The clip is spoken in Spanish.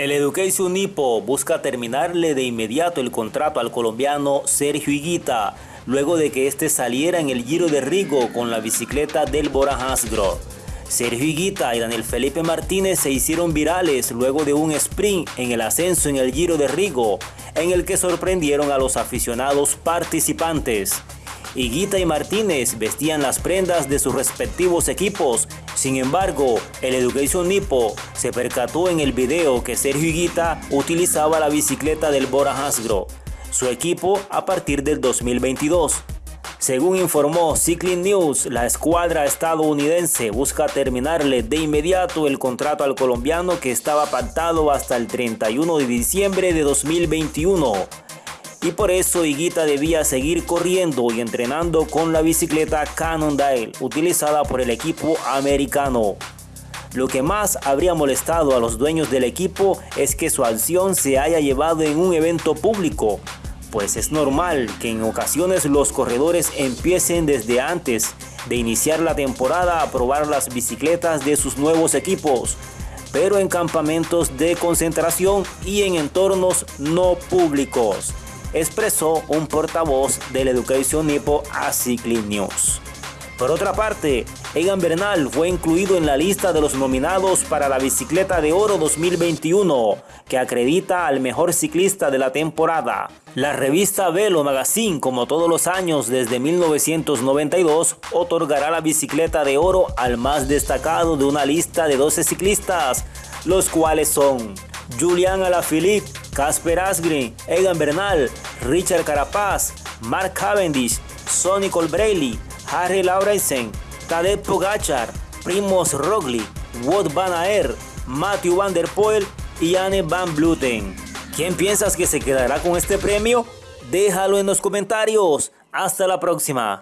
El Education Nipo busca terminarle de inmediato el contrato al colombiano Sergio Higuita, luego de que este saliera en el Giro de Rigo con la bicicleta del Bora Hansgrohe. Sergio Higuita y Daniel Felipe Martínez se hicieron virales luego de un sprint en el ascenso en el Giro de Rigo, en el que sorprendieron a los aficionados participantes. Higuita y Martínez vestían las prendas de sus respectivos equipos. Sin embargo, el Education Nipo se percató en el video que Sergio Higuita utilizaba la bicicleta del Bora Hansgrohe, su equipo a partir del 2022. Según informó Cycling News, la escuadra estadounidense busca terminarle de inmediato el contrato al colombiano que estaba pactado hasta el 31 de diciembre de 2021 y por eso Higuita debía seguir corriendo y entrenando con la bicicleta Cannondale utilizada por el equipo americano. Lo que más habría molestado a los dueños del equipo es que su acción se haya llevado en un evento público, pues es normal que en ocasiones los corredores empiecen desde antes de iniciar la temporada a probar las bicicletas de sus nuevos equipos, pero en campamentos de concentración y en entornos no públicos expresó un portavoz del Education Nipo a Cycling News. Por otra parte, Egan Bernal fue incluido en la lista de los nominados para la Bicicleta de Oro 2021, que acredita al mejor ciclista de la temporada. La revista Velo Magazine, como todos los años desde 1992, otorgará la Bicicleta de Oro al más destacado de una lista de 12 ciclistas, los cuales son Julian Alaphilippe, Casper Asgreen, Egan Bernal, Richard Carapaz, Mark Cavendish, Sonny Colbrelli, Harry Laurensen, Tadej Pogachar, Primoz Roglic, Wout van Aert, Matthew Van Der Poel y Anne Van Bluten. ¿Quién piensas que se quedará con este premio? Déjalo en los comentarios. Hasta la próxima.